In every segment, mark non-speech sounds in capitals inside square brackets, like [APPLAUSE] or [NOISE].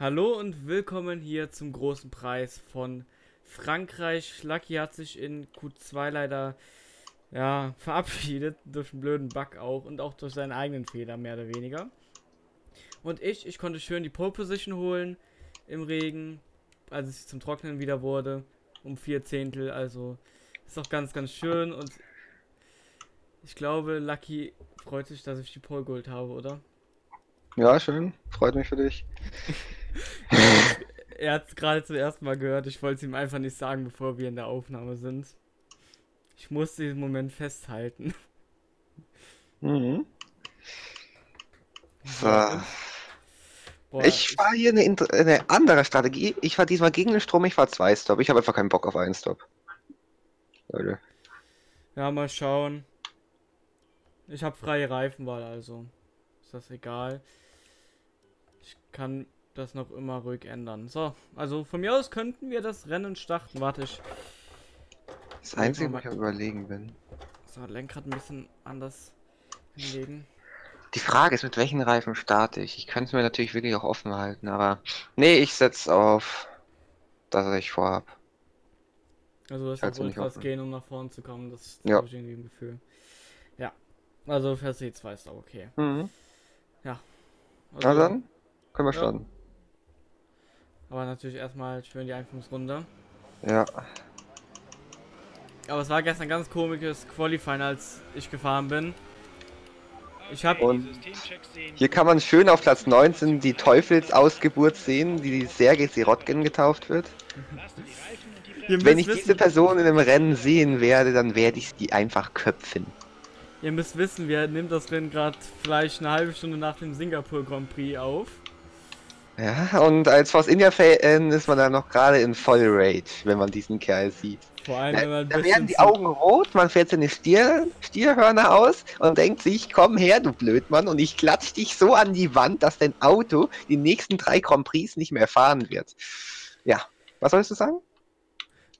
Hallo und willkommen hier zum großen Preis von Frankreich. Lucky hat sich in Q2 leider ja, verabschiedet, durch einen blöden Bug auch und auch durch seinen eigenen Fehler, mehr oder weniger. Und ich, ich konnte schön die Pole Position holen im Regen, als es zum Trocknen wieder wurde, um vier Zehntel, also ist auch ganz, ganz schön und ich glaube, Lucky freut sich, dass ich die Pole geholt habe, oder? Ja, schön. Freut mich für dich. [LAUGHS] [LAUGHS] er hat es gerade zum ersten Mal gehört. Ich wollte es ihm einfach nicht sagen, bevor wir in der Aufnahme sind. Ich musste diesen Moment festhalten. Mhm. So. Boah, ich fahre hier eine, eine, andere Strategie. Ich fahre diesmal gegen den Strom, ich fahre zwei Stop. Ich habe einfach keinen Bock auf einen Stop. Leute. Ja, mal schauen. Ich habe freie Reifenwahl, also ist das egal. Ich kann das noch immer ruhig ändern. So, also von mir aus könnten wir das Rennen starten. Warte ich. Das Einzige, was ich überlegen bin. So, Lenkrad ein bisschen anders hinlegen. Die Frage ist, mit welchen Reifen starte ich? Ich könnte es mir natürlich wirklich auch offen halten, aber nee, ich setze auf, dass ich vorhab. Also das wird was gehen, um nach vorne zu kommen. Das, das ja. habe ich irgendwie im Gefühl. Ja. Also für C2 ist auch okay. Mhm. Ja. Also, Na dann, können wir ja. Aber natürlich erstmal schön die Einführungsrunde. Ja. Aber es war gestern ganz komisches Qualifying, als ich gefahren bin. Ich habe und hier kann man schön auf Platz 19 die Teufelsausgeburt sehen, die Sergei Sirotkin getauft wird. Wenn ich diese Person in einem Rennen sehen werde, dann werde ich sie einfach köpfen. Ihr müsst wissen, wir nehmen das Rennen gerade vielleicht eine halbe Stunde nach dem Singapur Grand Prix auf. Ja, und als Force India Fan ist man dann noch gerade in voll Rage, wenn man diesen Kerl sieht. Vor allem, wenn man da werden die Augen rot, man fährt seine Stier, Stierhörner aus und denkt sich, komm her, du Blödmann, und ich klatsch dich so an die Wand, dass dein Auto die nächsten drei Grand Prix nicht mehr fahren wird. Ja, was sollst du sagen?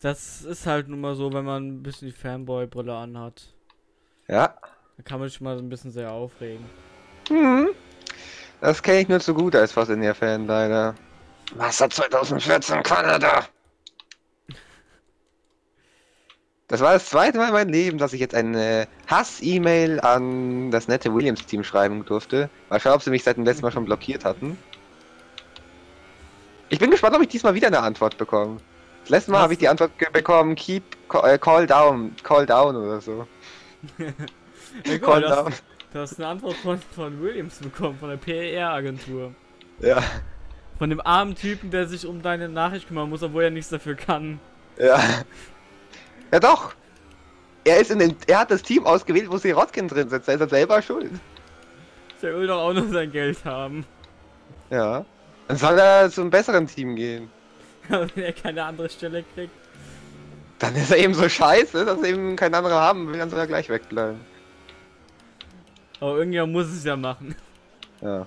Das ist halt nun mal so, wenn man ein bisschen die Fanboy-Brille anhat. Ja. Da kann man sich mal so ein bisschen sehr aufregen. Mhm. Das kenne ich nur zu gut als Fossilnier-Fan, leider. Wasser 2014 Kanada! Das war das zweite Mal in meinem Leben, dass ich jetzt eine Hass-E-Mail an das nette Williams-Team schreiben durfte. Mal schauen, ob sie mich seit dem letzten Mal schon blockiert hatten. Ich bin gespannt, ob ich diesmal wieder eine Antwort bekomme. Das letzte Mal habe ich die Antwort bekommen, keep, call, äh, call down, call down oder so. [LAUGHS] ja, gut, call down. Du hast eine Antwort von, von Williams bekommen, von der PR-Agentur. Ja. Von dem armen Typen, der sich um deine Nachricht kümmern muss, obwohl er nichts dafür kann. Ja. Ja doch. Er ist in den, er hat das Team ausgewählt, wo Sirotkin drin sitzt. Er ist er selber schuld. Der will doch auch nur sein Geld haben. Ja. Dann soll er zu einem besseren Team gehen. [LAUGHS] Wenn er keine andere Stelle kriegt. Dann ist er eben so scheiße, dass er eben kein anderer haben will, dann soll er gleich wegbleiben. Aber irgendjemand muss es ja machen. Ja.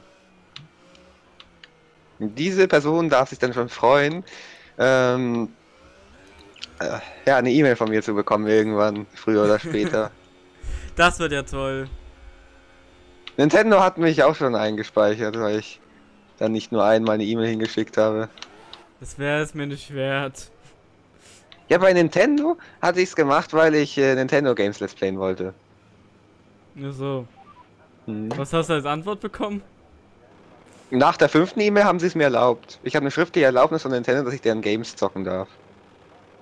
Diese Person darf sich dann schon freuen, ähm, äh, ja, eine E-Mail von mir zu bekommen irgendwann, früher oder später. [LAUGHS] das wird ja toll. Nintendo hat mich auch schon eingespeichert, weil ich dann nicht nur einmal eine E-Mail hingeschickt habe. Das wäre es mir nicht wert. Ja, bei Nintendo hatte ich es gemacht, weil ich äh, Nintendo Games Let's Playen wollte. Nur so. Hm. Was hast du als Antwort bekommen? Nach der fünften E-Mail haben sie es mir erlaubt. Ich habe eine schriftliche Erlaubnis von Nintendo, dass ich deren Games zocken darf.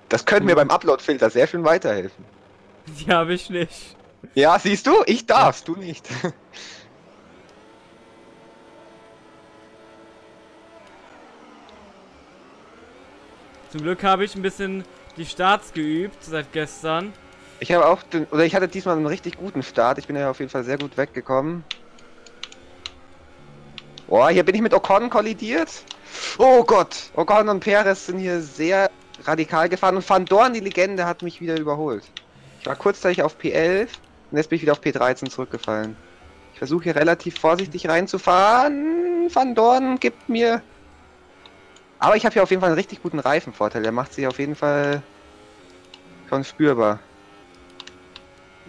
Das könnte mir beim Upload-Filter sehr schön weiterhelfen. Die habe ich nicht. Ja, siehst du? Ich darf's, du nicht. [LAUGHS] Zum Glück habe ich ein bisschen die Starts geübt seit gestern. Ich habe auch, den, oder ich hatte diesmal einen richtig guten Start. Ich bin ja auf jeden Fall sehr gut weggekommen. Boah, hier bin ich mit Ocon kollidiert. Oh Gott, Ocon und Perez sind hier sehr radikal gefahren und Van Dorn, die Legende, hat mich wieder überholt. Ich war kurzzeitig auf P11 und jetzt bin ich wieder auf P13 zurückgefallen. Ich versuche hier relativ vorsichtig reinzufahren. Van Dorn gibt mir... Aber ich habe hier auf jeden Fall einen richtig guten Reifenvorteil. Der macht sich auf jeden Fall schon spürbar.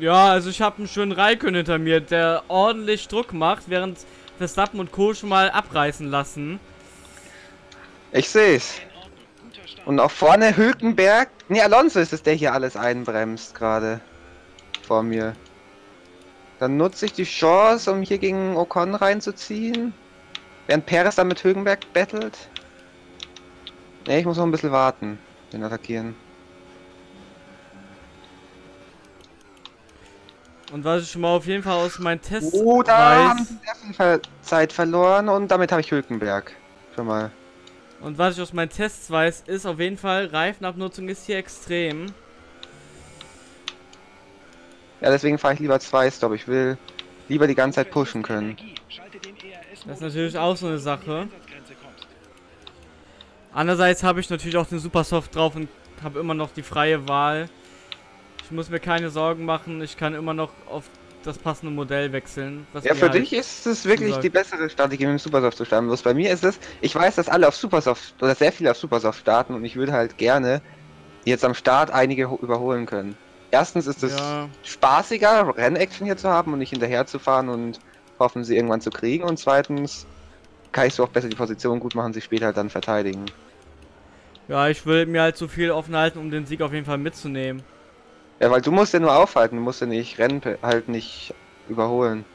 Ja, also ich habe einen schönen Raikön hinter mir, der ordentlich Druck macht, während Verstappen und Co. schon mal abreißen lassen. Ich seh's. Und auch vorne Hülkenberg. Ne, Alonso ist es, der hier alles einbremst gerade. Vor mir. Dann nutze ich die Chance, um hier gegen Ocon reinzuziehen. Während Perez dann mit Hülkenberg battelt. Ne, ich muss noch ein bisschen warten. Den attackieren. Und was ich schon mal auf jeden Fall aus meinen Tests Oh, da weiß, haben sie sehr viel Ver Zeit verloren und damit habe ich Hülkenberg. Schon mal. und was ich aus meinen Tests weiß, ist auf jeden Fall, Reifenabnutzung ist hier extrem. Ja, deswegen fahre ich lieber zwei Stop. Ich will lieber die ganze Zeit pushen können. Das ist natürlich auch so eine Sache. Andererseits habe ich natürlich auch den Supersoft drauf und habe immer noch die freie Wahl. Ich muss mir keine Sorgen machen, ich kann immer noch auf das passende Modell wechseln. Ja, für halt- dich ist es wirklich gesagt. die bessere Strategie, mit dem Supersoft zu starten. Bloß bei mir ist es, ich weiß, dass alle auf Supersoft, oder sehr viele auf Supersoft starten und ich würde halt gerne jetzt am Start einige ho- überholen können. Erstens ist es Ja, spaßiger, Rennaction hier zu haben und nicht hinterher zu fahren und hoffen, sie irgendwann zu kriegen. Und zweitens kann ich so auch besser die Position gut machen, sie später halt dann verteidigen. ja, ich will mir halt so viel offen halten, um den Sieg auf jeden Fall mitzunehmen. Ja, weil du musst ja nur aufhalten, du musst ja nicht Rennen halt nicht überholen.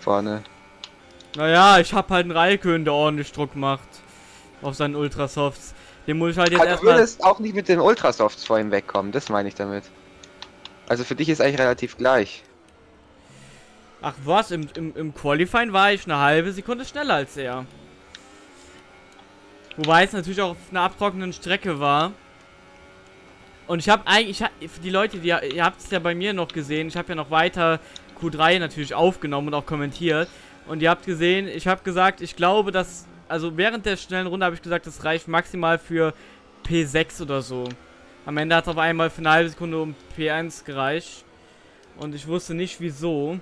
Vorne. Naja, ich habe halt einen Raikön, der ordentlich Druck macht. Auf seinen Ultrasofts. Den muss ich halt jetzt Also du erstmal... würdest auch nicht mit den Ultrasofts vor ihm wegkommen, das meine ich damit. Also für dich ist eigentlich relativ gleich. Ach was, im, im, im Qualifying war ich eine halbe Sekunde schneller als er. Wobei es natürlich auch auf einer abtrocknenden Strecke war. Und ich habe eigentlich, die Leute, die, ihr habt es ja bei mir noch gesehen, ich habe ja noch weiter Q3 natürlich aufgenommen und auch kommentiert. Und ihr habt gesehen, ich habe gesagt, ich glaube, dass, also während der schnellen Runde habe ich gesagt, das reicht maximal für P6 oder so. Am Ende hat es auf einmal für eine halbe Sekunde um P1 gereicht. Und ich wusste nicht wieso.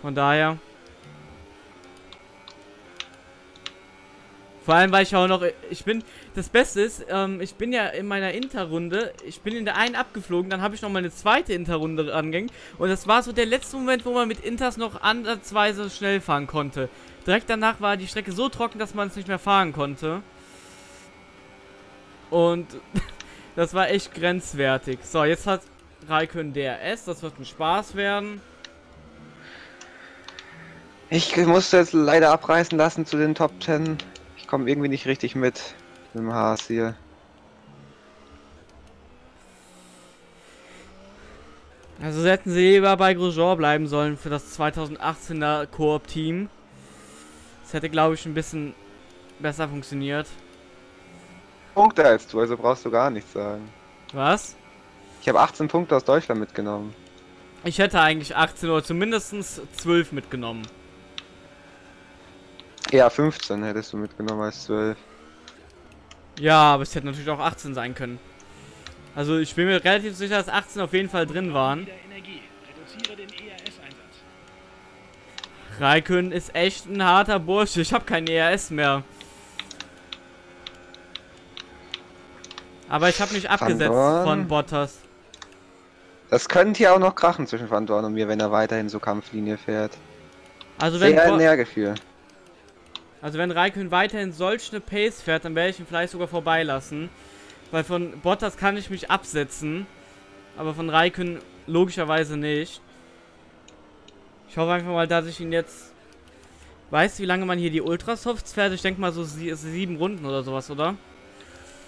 Von daher. Vor allem, weil ich auch noch. Ich bin. Das Beste ist, ähm, ich bin ja in meiner Interrunde. Ich bin in der einen abgeflogen, dann habe ich noch mal eine zweite Interrunde angehängt. Und das war so der letzte Moment, wo man mit Inters noch ansatzweise schnell fahren konnte. Direkt danach war die Strecke so trocken, dass man es nicht mehr fahren konnte. Und [LAUGHS] das war echt grenzwertig. So, jetzt hat Raikön DRS. Das wird ein Spaß werden. Ich musste jetzt leider abreißen lassen zu den Top 10. Ich komme irgendwie nicht richtig mit mit dem Haas hier. Also hätten sie lieber bei Grosjean bleiben sollen für das 2018er Koop-Team. Das hätte, glaube ich, ein bisschen besser funktioniert. Punkte als du, also brauchst du gar nichts sagen. Was? Ich habe 18 Punkte aus Deutschland mitgenommen. Ich hätte eigentlich 18 oder zumindest 12 mitgenommen. Ja, 15 hättest du mitgenommen als 12. Ja, aber es hätte natürlich auch 18 sein können. Also ich bin mir relativ sicher, dass 18 auf jeden Fall drin waren. Raikön ist echt ein harter Bursche. Ich habe kein ERS mehr. Aber ich habe mich abgesetzt von Bottas. Das könnte hier auch noch krachen zwischen Van Dorn und mir, wenn er weiterhin so Kampflinie fährt. Also wenn, Sehr Bo. Also wenn Raikön weiterhin solch eine Pace fährt, dann werde ich ihn vielleicht sogar vorbeilassen. Weil von Bottas kann ich mich absetzen. Aber von Raikön logischerweise nicht. Ich hoffe einfach mal, dass ich ihn jetzt... Weißt du, wie lange man hier die Ultrasofts fährt? Ich denke mal so sie sieben Runden oder sowas, oder?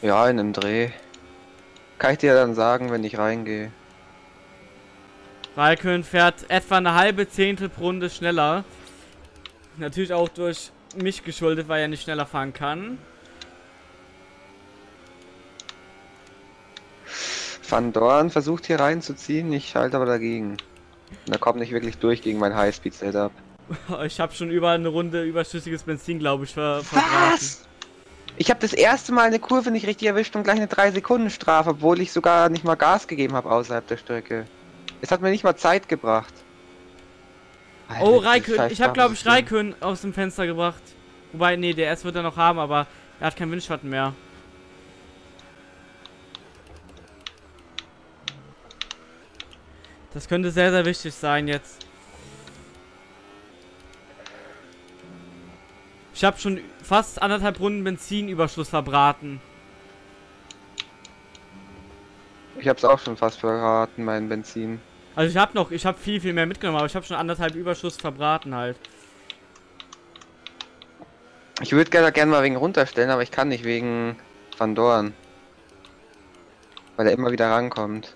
Ja, in einem Dreh. Kann ich dir dann sagen, wenn ich reingehe. Raikön fährt etwa eine halbe Zehntel pro Runde schneller. Natürlich auch durch mich geschuldet, weil er nicht schneller fahren kann. Van Dorn versucht hier reinzuziehen, ich halte aber dagegen. Und er kommt nicht wirklich durch gegen mein Highspeed-Setup. [LAUGHS] Ich habe schon über eine Runde überschüssiges Benzin, glaube ich, ver verbraten. Was? Ich habe das erste Mal eine Kurve nicht richtig erwischt und gleich eine 3-Sekunden-Strafe, obwohl ich sogar nicht mal Gas gegeben habe außerhalb der Strecke. Es hat mir nicht mal Zeit gebracht. Oh, Raikön. Ich habe, glaube ich. Raikön aus dem Fenster gebracht. Wobei, nee, der S wird er noch haben, aber er hat keinen Windschatten mehr. Das könnte sehr, sehr wichtig sein jetzt. Ich habe schon fast anderthalb Runden Benzinüberschuss verbraten. Ich hab's auch schon fast verraten, mein Benzin. Also ich habe noch, ich habe viel, viel mehr mitgenommen, aber ich habe schon anderthalb Überschuss verbraten halt. Ich würde gerne gerne mal wegen runterstellen, aber ich kann nicht wegen Van Dorn. Weil er immer wieder rankommt.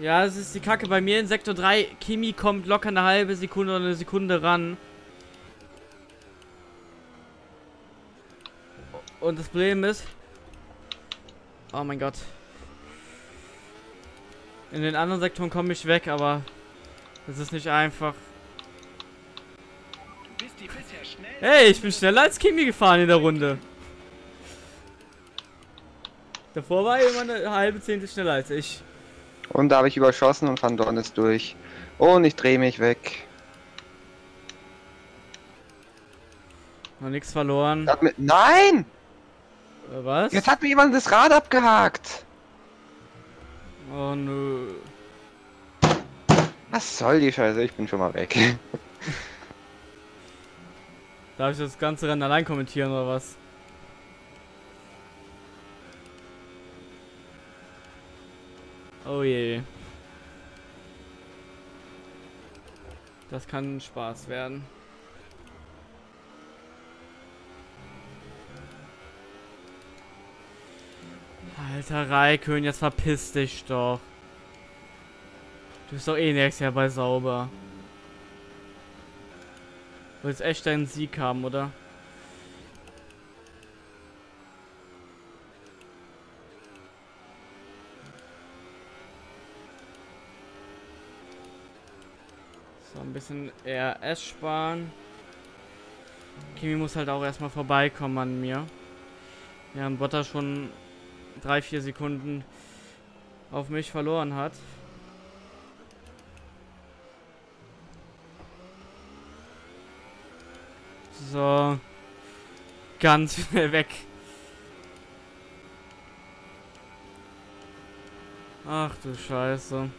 Ja, es ist die Kacke. Bei mir in Sektor 3, Kimi kommt locker eine halbe Sekunde oder eine Sekunde ran. Und das Problem ist... Oh mein Gott. In den anderen Sektoren komme ich weg, aber... Das ist nicht einfach. Hey, ich bin schneller als Kimi gefahren in der Runde. Davor war er immer eine halbe Zehntel schneller als ich. Und da habe ich überschossen und Van Dorn ist durch. Und ich drehe mich weg. Noch nichts verloren. Nein! Was? Jetzt hat mir jemand das Rad abgehakt. Oh nö. Was soll die Scheiße? Ich bin schon mal weg. [LAUGHS] Darf ich das ganze Rennen allein kommentieren oder was? Oh je. Das kann Spaß werden. Alter Raikön, jetzt verpiss dich doch. Du bist doch eh nächstes Jahr bei sauber. Du willst echt deinen Sieg haben, oder? So, ein bisschen RS sparen. Kimi muss halt auch erstmal vorbeikommen an mir. Ja, ein Botter schon drei, vier Sekunden auf mich verloren hat. So. Ganz [LAUGHS] schnell weg. Ach du Scheiße.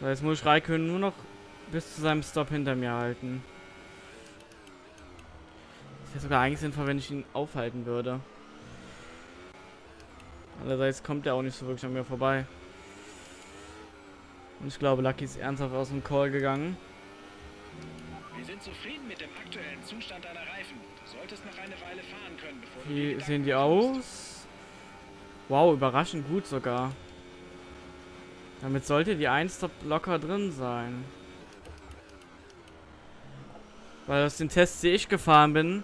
So, jetzt muss Raikön nur noch bis zu seinem Stop hinter mir halten. Wäre sogar eigentlich sinnvoll, wenn ich ihn aufhalten würde. Andererseits kommt er auch nicht so wirklich an mir vorbei. Und ich glaube, Lucky ist ernsthaft aus dem Call gegangen. Wir sind zufrieden mit dem aktuellen Zustand deiner Reifen. Du solltest noch eine Weile fahren können, bevor du Wie wieder sehen die aus? Wow, überraschend gut sogar. Damit sollte die 1 Stop locker drin sein. Weil aus den Tests, die ich gefahren bin,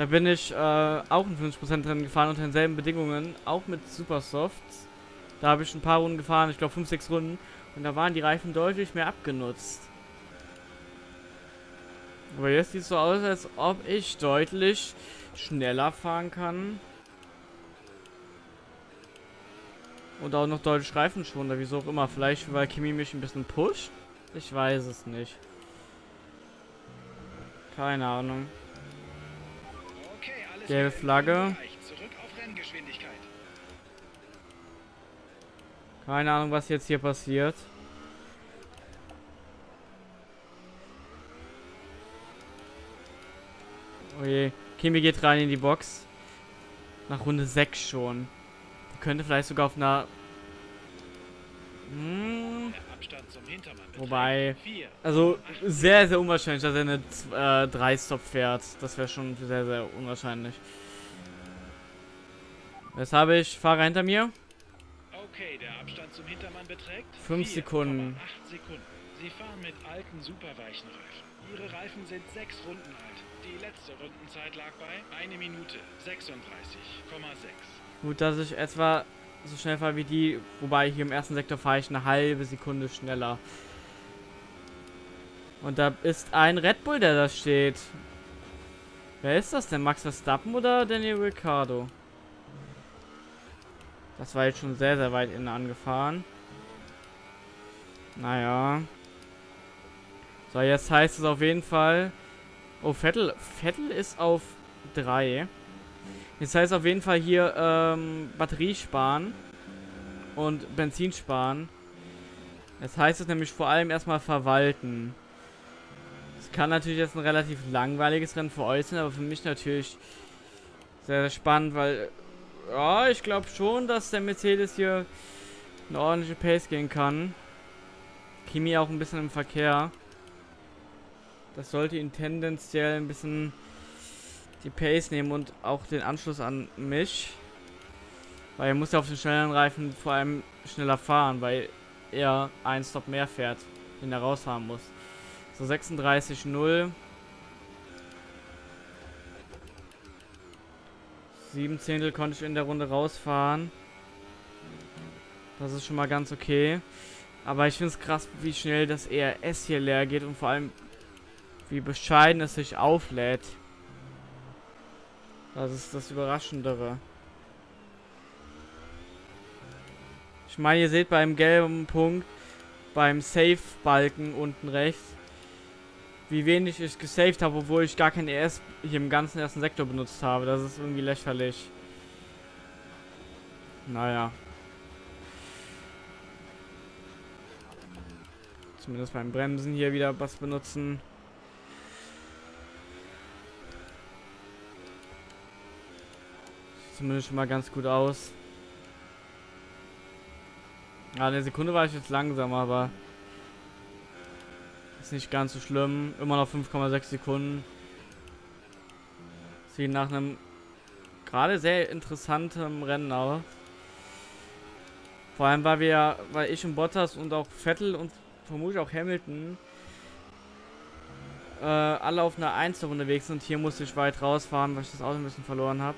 da bin ich äh, auch in 50% drin gefahren unter denselben Bedingungen, auch mit Supersofts. Da habe ich ein paar Runden gefahren, ich glaube 5, 6 Runden. Und da waren die Reifen deutlich mehr abgenutzt. Aber jetzt sieht es so aus, als ob ich deutlich schneller fahren kann. Und auch noch deutlich Reifenschonender, wieso auch immer. Vielleicht, weil Kimi mich ein bisschen pusht? Ich weiß es nicht. Keine Ahnung. Gelbe Flagge. Keine Ahnung, was jetzt hier passiert. Oh je. Kimi geht rein in die Box. Nach Runde 6 schon. Die könnte vielleicht sogar auf einer... Hm, Wobei- also sehr, sehr unwahrscheinlich, dass er eine 3-Stop fährt. Das wäre schon sehr, sehr unwahrscheinlich. Was habe ich? Fahrer hinter mir? Okay, der Abstand zum Hintermann beträgt Fünf 4,8 Sekunden. Sekunden. Sie fahren mit alten, superweichen Reifen. Ihre Reifen sind sechs Runden alt. Die letzte Rundenzeit lag bei 1 Minute 36,6. Gut, dass ich etwa so schnell fahre wie die, wobei hier im ersten Sektor fahre ich eine halbe Sekunde schneller. Und da ist ein Red Bull, der da steht. Wer ist das denn? Max Verstappen oder Daniel Ricciardo? Das war jetzt schon sehr, sehr weit innen angefahren. Naja. So, jetzt heißt es auf jeden Fall... Oh, Vettel, Vettel ist auf 3. Jetzt heißt auf jeden Fall hier ähm, Batterie sparen und Benzin sparen. Das heißt es nämlich vor allem erstmal verwalten. Es kann natürlich jetzt ein relativ langweiliges Rennen sein, aber für mich natürlich sehr, sehr spannend, weil ja, ich glaube schon, dass der Mercedes hier eine ordentliche Pace gehen kann. Kimi auch ein bisschen im Verkehr. Das sollte ihn tendenziell ein bisschen die Pace nehmen und auch den Anschluss an mich. Weil er muss ja auf den schnelleren Reifen vor allem schneller fahren, weil er einen Stop mehr fährt, den er rausfahren muss. So 36,0. 7 Zehntel konnte ich in der Runde rausfahren. Das ist schon mal ganz okay. Aber ich finde es krass, wie schnell das ERS hier leer geht und vor allem, wie bescheiden es sich auflädt. Das ist das Überraschendere. Ich meine, ihr seht beim gelben Punkt, beim Safe-Balken unten rechts, wie wenig ich gesaved habe, obwohl ich gar kein ES hier im ganzen ersten Sektor benutzt habe. Das ist irgendwie lächerlich. Naja. Zumindest beim Bremsen hier wieder was benutzen. Zumindest schon mal ganz gut aus. Ja, eine Sekunde war ich jetzt langsam, aber ist nicht ganz so schlimm. Immer noch 5,6 Sekunden. Sieht nach einem gerade sehr interessanten Rennen aus. Vor allem, weil wir, weil ich und Bottas und auch Vettel und vermutlich auch Hamilton äh, alle auf einer 1 unterwegs sind. Hier musste ich weit rausfahren, weil ich das Auto ein bisschen verloren habe.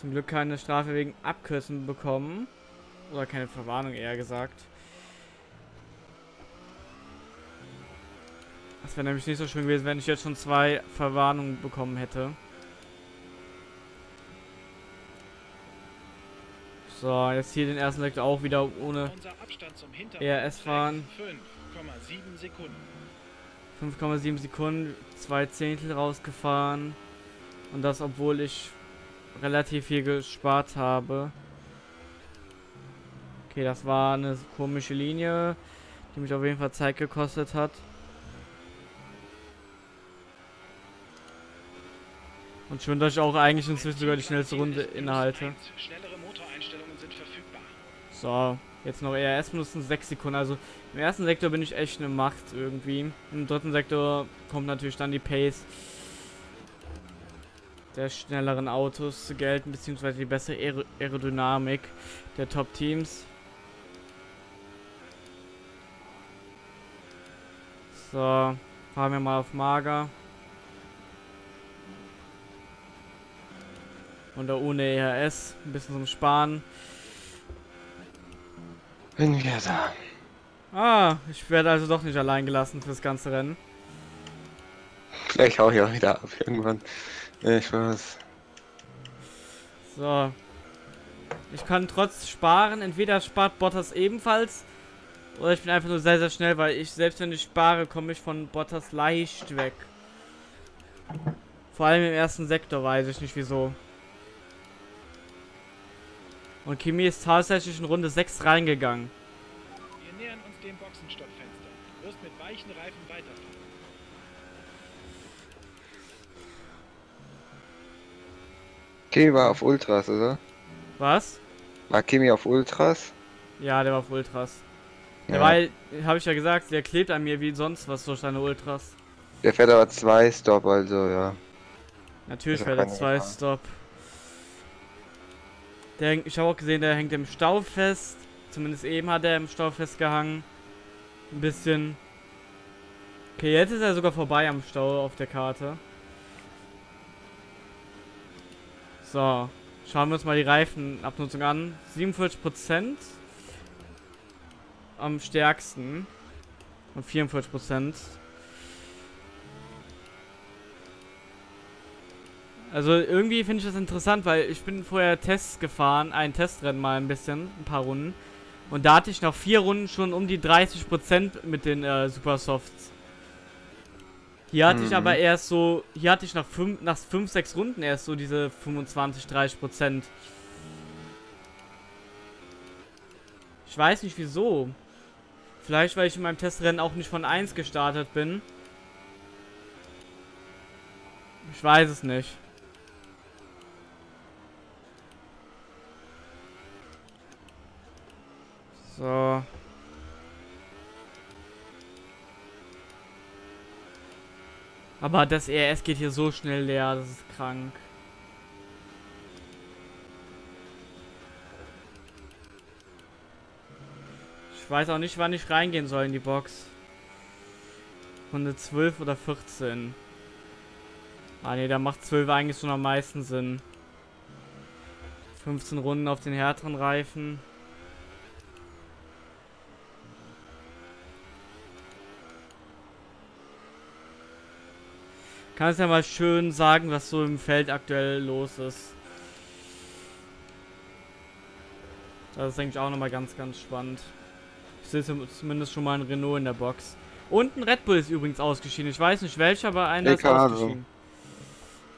Zum Glück keine Strafe wegen Abkürzen bekommen. Oder keine Verwarnung eher gesagt. Das wäre nämlich nicht so schön gewesen, wenn ich jetzt schon zwei Verwarnungen bekommen hätte. So, jetzt hier den ersten Sektor auch wieder ohne ERS fahren. 5,7 Sekunden. 5,7 Sekunden, zwei Zehntel rausgefahren. Und das, obwohl ich relativ viel gespart habe. Okay, das war eine komische Linie, die mich auf jeden Fall Zeit gekostet hat. Und schon, dass ich auch eigentlich inzwischen sogar die schnellste Runde innehalte. So, jetzt noch ERS benutzen, 6 Sekunden. Also im ersten Sektor bin ich echt eine Macht irgendwie. Im dritten Sektor kommt natürlich dann die Pace der schnelleren Autos zu gelten, beziehungsweise die bessere Aer Aerodynamik der Top-Teams. So, fahren wir mal auf Mager. Und da ohne ERS, ein bisschen zum Sparen. Bin wieder da. Ah, ich werde also doch nicht allein gelassen für das ganze Rennen. Vielleicht hau ich auch wieder ab irgendwann. Ich weiß. So. Ich kann trotz Sparen, entweder spart Bottas ebenfalls, oder ich bin einfach nur sehr, sehr schnell, weil ich, selbst wenn ich spare, komme ich von Bottas leicht weg. Vor allem im ersten Sektor weiß ich nicht wieso. Und Kimi ist tatsächlich in Runde 6 reingegangen. Wir nähern uns dem Boxenstoppfenster. Du wirst mit weichen Reifen weiterfahren. Kimi war auf Ultras, oder? Was? War Kimi auf Ultras? Ja, der war auf Ultras. Ja. War, habe ich ja gesagt, der klebt an mir wie sonst was durch seine Ultras. Der fährt aber zwei Stop, also ja. Natürlich fährt er zwei Stop. Der, ich habe auch gesehen, der hängt im Stau fest. Zumindest eben hat er im Stau festgehangen. Ein bisschen. Okay, jetzt ist er sogar vorbei am Stau auf der Karte. So. Schauen wir uns mal die Reifenabnutzung an. 47% am stärksten. Und 44%. Also irgendwie finde ich das interessant, weil ich bin vorher Tests gefahren, ein Testrennen mal ein bisschen, ein paar Runden. Und da hatte ich nach vier Runden schon um die 30% mit den äh, Supersofts. Hier hatte mhm. ich aber erst so, hier hatte ich nach 5, nach 5, 6 Runden erst so diese 25, 30%. Ich weiß nicht wieso. Vielleicht, weil ich in meinem Testrennen auch nicht von 1 gestartet bin. Ich weiß es nicht. So. Aber das ERS geht hier so schnell leer, das ist krank. Ich weiß auch nicht, wann ich reingehen soll in die Box. Runde 12 oder 14. Ah ne, da macht 12 eigentlich schon am meisten Sinn. 15 Runden auf den härteren Reifen. Kannst ja mal schön sagen, was so im Feld aktuell los ist. Das ist eigentlich auch nochmal ganz, ganz spannend. Ich sehe zumindest schon mal ein Renault in der Box. Und ein Red Bull ist übrigens ausgeschieden. Ich weiß nicht welcher, aber einer ist ausgeschieden.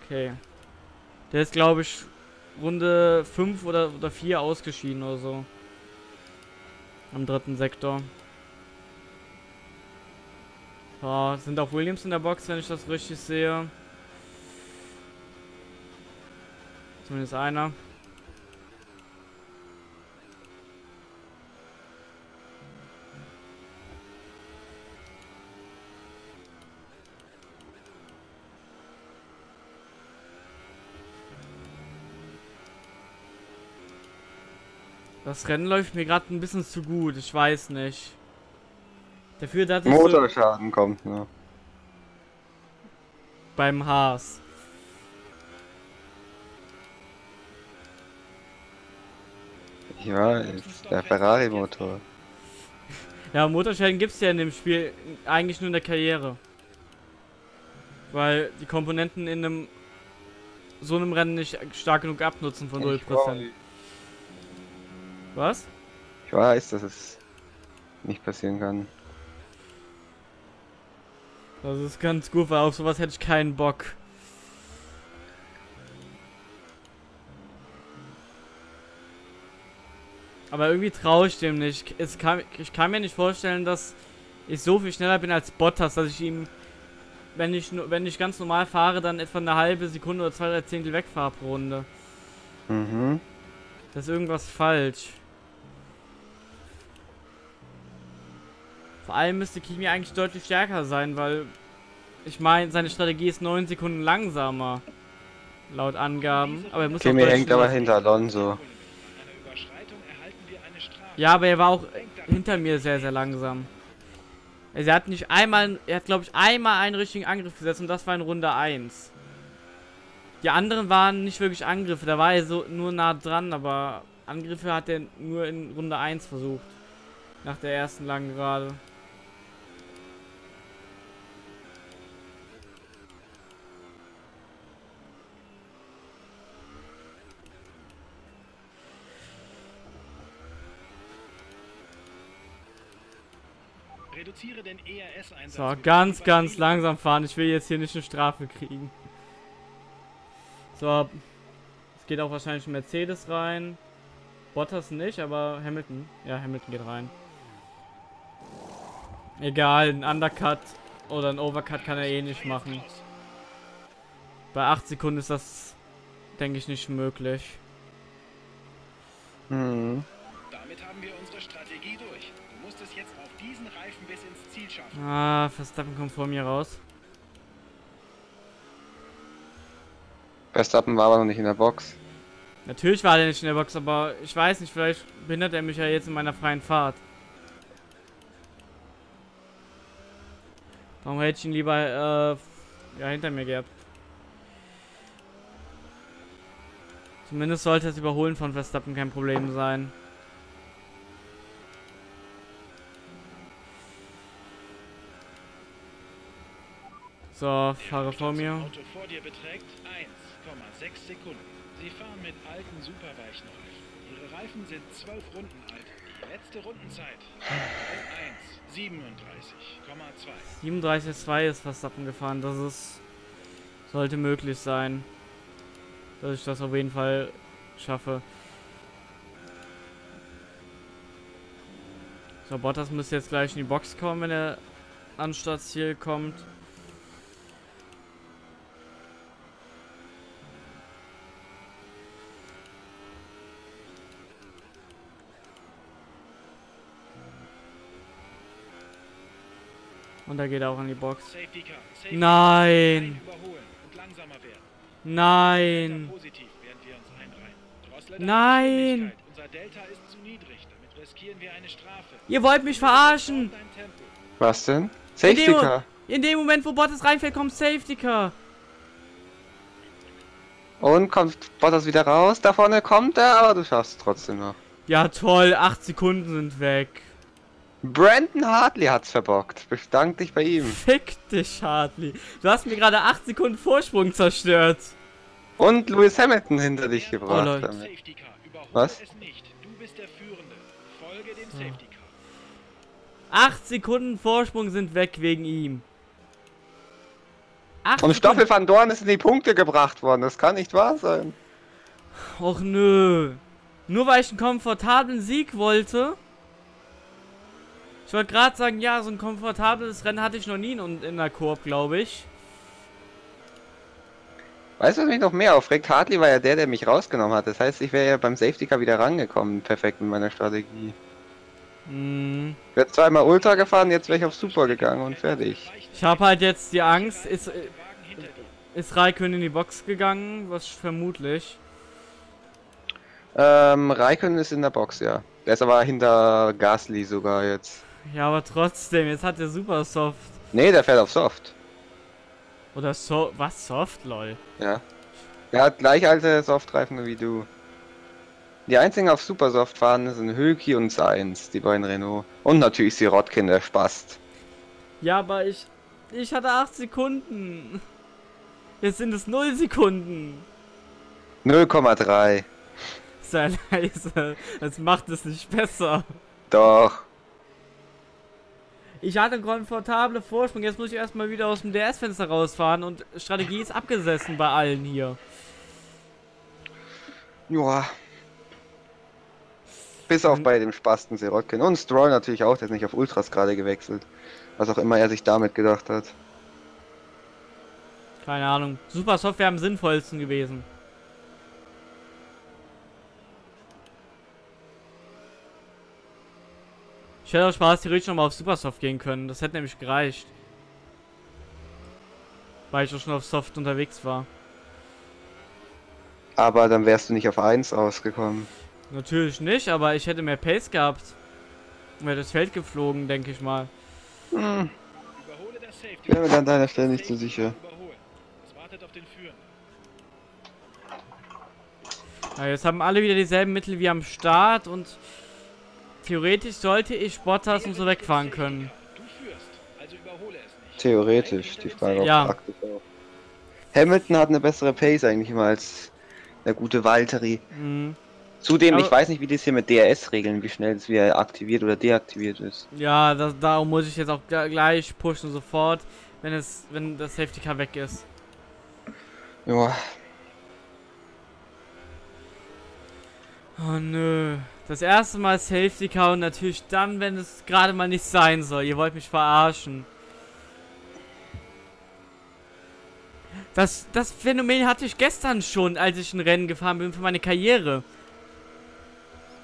Okay. Der ist, glaube ich, Runde 5 oder, oder 4 ausgeschieden oder so. Am dritten Sektor. So, sind auch Williams in der Box, wenn ich das richtig sehe. Zumindest einer. Das Rennen läuft mir gerade ein bisschen zu gut, ich weiß nicht. Dafür, dass Motorschaden kommt, ne? Beim Haas. Ich weiß, der Ferrari-Motor. [LAUGHS] Ja, Motorschäden gibt es ja in dem Spiel eigentlich nur in der Karriere. Weil die Komponenten in einem so einem Rennen nicht stark genug abnutzen von 0%. Was? Ich weiß, dass es nicht passieren kann. Das ist ganz gut, weil auf sowas hätte ich keinen Bock. Aber irgendwie traue ich dem nicht. Es kann, ich kann mir nicht vorstellen, dass ich so viel schneller bin als Bottas, dass ich ihm, wenn ich wenn ich ganz normal fahre, dann etwa eine halbe Sekunde oder zwei, drei Zehntel wegfahre pro Runde. Mhm. Das ist irgendwas falsch. Vor allem müsste Kimi eigentlich deutlich stärker sein, weil ich meine, seine Strategie ist 9 Sekunden langsamer. Laut Angaben. Aber er muss Kimi hängt aber hinter Alonso. Ja, aber er war auch hinter mir sehr, sehr langsam. Also er hat nicht einmal, er hat glaube ich einmal einen richtigen Angriff gesetzt und das war in Runde 1. Die anderen waren nicht wirklich Angriffe, da war er so nur nah dran, aber Angriffe hat er nur in Runde 1 versucht. Nach der ersten langen Gerade. So, ganz, ganz langsam fahren. Ich will jetzt hier nicht eine Strafe kriegen. So. Es geht auch wahrscheinlich ein Mercedes rein. Bottas nicht, aber Hamilton. Ja, Hamilton geht rein. Egal, ein Undercut oder ein Overcut kann er eh nicht machen. Bei 8 Sekunden ist das, denke ich, nicht möglich. Mhm. Diesen Reifen bis ins Ziel schaffen. Ah, Verstappen kommt vor mir raus. Verstappen war aber noch nicht in der Box. Natürlich war er nicht in der Box, aber ich weiß nicht, vielleicht behindert er mich ja jetzt in meiner freien Fahrt. Warum hätte ich ihn lieber äh, ja, hinter mir gehabt? Zumindest sollte das Überholen von Verstappen kein Problem sein. So, fahre vor mir. Vor beträgt 1,6 Sekunden. Sie fahren mit alten Superweichenreifen. Ihre Reifen sind 12 Runden alt. Die letzte Rundenzeit 1, 37,2. 37,2 ist Verstappen gefahren. Das ist sollte möglich sein, dass ich das auf jeden Fall schaffe. So, Bottas müsste jetzt gleich in die Box kommen, wenn er an Startziel kommt. Und da geht er auch in die Box. Nein! Nein! Nein! Ihr wollt mich verarschen! Was denn? Safety Car. In dem Moment, wo Bottas reinfällt, kommt Safety Car. Und kommt Bottas wieder raus. Da vorne kommt er, aber du schaffst es trotzdem noch. Ja toll, 8 Sekunden sind weg. Brandon Hartley hat's verbockt. Bedank dich bei ihm. Fick dich, Hartley. Du hast mir gerade 8 Sekunden Vorsprung zerstört. Und Lewis Hamilton hinter dich Oh, gebracht. Leute. Car. Überhole Was? es nicht. Du bist der Führende. Folge dem Safety Car. 8 Sekunden Vorsprung sind weg wegen ihm. Acht Und Stoffel van Dorn ist in die Punkte gebracht worden. Das kann nicht wahr sein. Och nö. Nur weil ich einen komfortablen Sieg wollte. Ich wollte gerade sagen, ja, so ein komfortables Rennen hatte ich noch nie in, in der Koop, glaube ich. Weißt du, was mich noch mehr aufregt? Hartley war ja der, der mich rausgenommen hat. Das heißt, ich wäre ja beim Safety Car wieder rangekommen. Perfekt mit meiner Strategie. Hm. Ich wäre zweimal Ultra gefahren, jetzt wäre ich auf Super gegangen und fertig. Ich habe halt jetzt die Angst, ist, äh, ist Raikön in die Box gegangen, was vermutlich. Ähm, Raikön ist in der Box, ja. Der ist aber hinter Gasly sogar jetzt. Ja, aber trotzdem, jetzt hat er super Soft. Nee, der fährt auf Soft. Oder so, was Soft, lol. Ja. Der hat gleich alte Softreifen wie du. Die einzigen auf Super Soft fahren sind Hülki und Sainz, die beiden Renault. Und natürlich Sirotkin, der Spast. Ja, aber ich, ich hatte 8 Sekunden. Jetzt sind es 0 Sekunden. 0,3. Sei leise. Das macht es nicht besser. Doch. Ich hatte einen komfortablen Vorsprung. Jetzt muss ich erstmal wieder aus dem DS-Fenster rausfahren und Strategie ist abgesessen bei allen hier. Joa. Bis auf bei dem Spasten Sirotkin. Und Stroll natürlich auch, der ist nicht auf Ultras gerade gewechselt. Was auch immer er sich damit gedacht hat. Keine Ahnung. Super Software am sinnvollsten gewesen. Ich hätte auch Spaß theoretisch nochmal auf Supersoft gehen können. Das hätte nämlich gereicht. Weil ich auch schon auf Soft unterwegs war. Aber dann wärst du nicht auf 1 ausgekommen. Natürlich nicht, aber ich hätte mehr Pace gehabt. Wäre das Feld geflogen, denke ich mal. Hm, ich bin mir an deiner Stelle nicht so sicher. Ja, jetzt haben alle wieder dieselben Mittel wie am Start und theoretisch sollte ich Bottas und so wegfahren können. Du führst, also überhole es nicht. Theoretisch, die Frage, ob Ja. praktisch auch. Hamilton hat eine bessere Pace eigentlich immer als der gute Valtteri. Mhm. Zudem, Aber- ich weiß nicht, wie das hier mit DRS regeln, wie schnell es wieder aktiviert oder deaktiviert ist. Ja, das, darum muss ich jetzt auch gleich pushen sofort, wenn es, wenn das Safety Car weg ist. Ja, Oh nö. Das erste Mal Safety Car und natürlich dann, wenn es gerade mal nicht sein soll. Ihr wollt mich verarschen. Das, das Phänomen hatte ich gestern schon, als ich ein Rennen gefahren bin für meine Karriere.